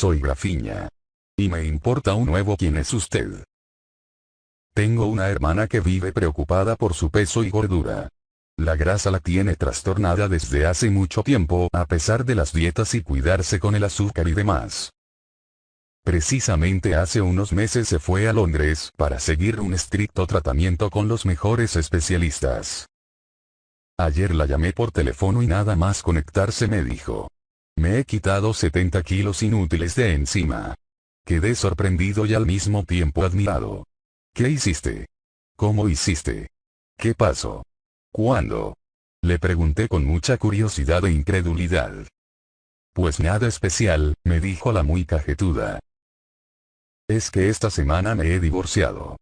Soy Grafiña. Y me importa un nuevo quién es usted. Tengo una hermana que vive preocupada por su peso y gordura. La grasa la tiene trastornada desde hace mucho tiempo a pesar de las dietas y cuidarse con el azúcar y demás. Precisamente hace unos meses se fue a Londres para seguir un estricto tratamiento con los mejores especialistas. Ayer la llamé por teléfono y nada más conectarse me dijo. Me he quitado 70 kilos inútiles de encima. Quedé sorprendido y al mismo tiempo admirado. ¿Qué hiciste? ¿Cómo hiciste? ¿Qué pasó? ¿Cuándo? Le pregunté con mucha curiosidad e incredulidad. Pues nada especial, me dijo la muy cajetuda. Es que esta semana me he divorciado.